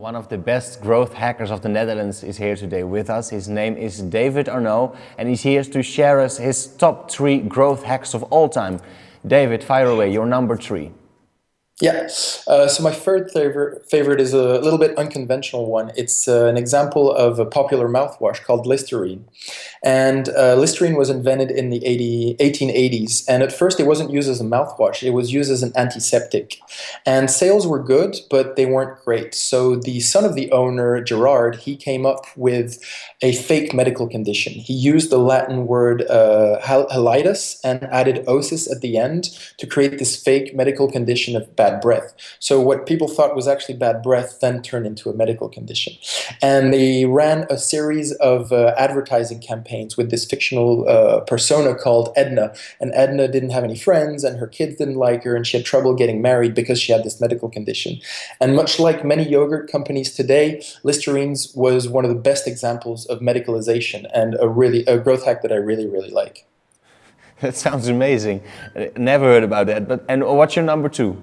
One of the best growth hackers of the Netherlands is here today with us. His name is David Arnoux and he's here to share us his top three growth hacks of all time. David, fire away, your number three. Yeah, uh, so my third favorite, favorite is a little bit unconventional one. It's uh, an example of a popular mouthwash called Listerine. And uh, Listerine was invented in the 80, 1880s. And at first it wasn't used as a mouthwash, it was used as an antiseptic. And sales were good, but they weren't great. So the son of the owner, Gerard, he came up with a fake medical condition. He used the Latin word uh, halitus and added osis at the end to create this fake medical condition of bad bad breath. So what people thought was actually bad breath then turned into a medical condition. And they ran a series of uh, advertising campaigns with this fictional uh, persona called Edna. And Edna didn't have any friends and her kids didn't like her and she had trouble getting married because she had this medical condition. And much like many yogurt companies today, Listerine's was one of the best examples of medicalization and a really a growth hack that I really, really like. That sounds amazing. Never heard about that. But and what's your number two?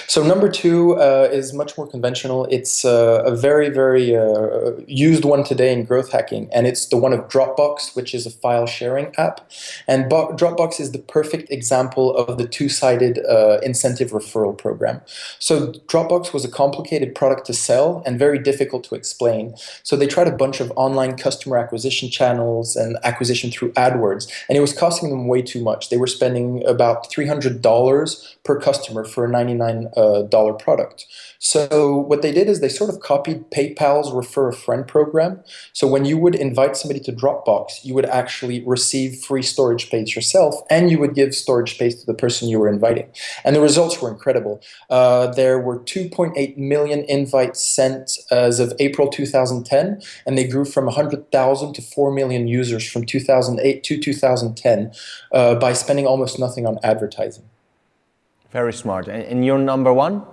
So number two uh, is much more conventional. It's uh, a very, very uh, used one today in growth hacking, and it's the one of Dropbox, which is a file sharing app. And Bo Dropbox is the perfect example of the two-sided uh, incentive referral program. So Dropbox was a complicated product to sell and very difficult to explain. So they tried a bunch of online customer acquisition channels and acquisition through AdWords, and it was costing them way too much. They were spending about $300 per customer for a 99 uh, dollar product. So what they did is they sort of copied PayPal's refer a friend program. So when you would invite somebody to Dropbox, you would actually receive free storage space yourself and you would give storage space to the person you were inviting. And the results were incredible. Uh, there were 2.8 million invites sent as of April 2010 and they grew from 100,000 to 4 million users from 2008 to 2010 uh, by spending almost nothing on advertising. Very smart. And you're number one?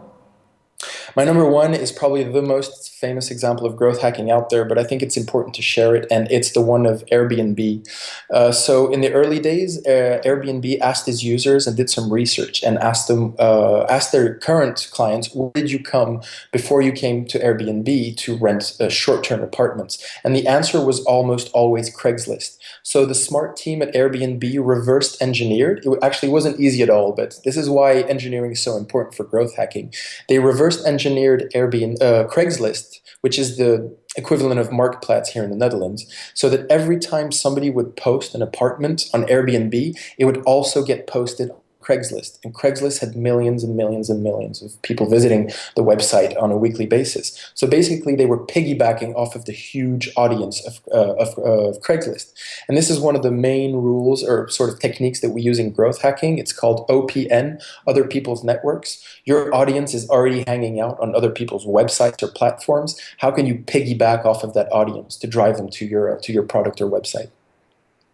My number one is probably the most famous example of growth hacking out there, but I think it's important to share it, and it's the one of Airbnb. Uh, so in the early days, uh, Airbnb asked its users and did some research and asked them, uh, asked their current clients, where did you come before you came to Airbnb to rent uh, short-term apartments? And the answer was almost always Craigslist. So the smart team at Airbnb reversed engineered. It actually wasn't easy at all, but this is why engineering is so important for growth hacking. They reversed engineered Airbnb, uh, Craigslist, which is the equivalent of Marktplaats here in the Netherlands, so that every time somebody would post an apartment on Airbnb, it would also get posted Craigslist. And Craigslist had millions and millions and millions of people visiting the website on a weekly basis. So basically they were piggybacking off of the huge audience of, uh, of, uh, of Craigslist. And this is one of the main rules or sort of techniques that we use in growth hacking. It's called OPN, Other People's Networks. Your audience is already hanging out on other people's websites or platforms. How can you piggyback off of that audience to drive them to your, to your product or website?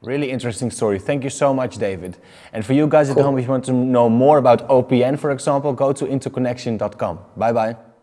Really interesting story. Thank you so much, David. And for you guys cool. at home, if you want to know more about OPN, for example, go to interconnection.com. Bye-bye.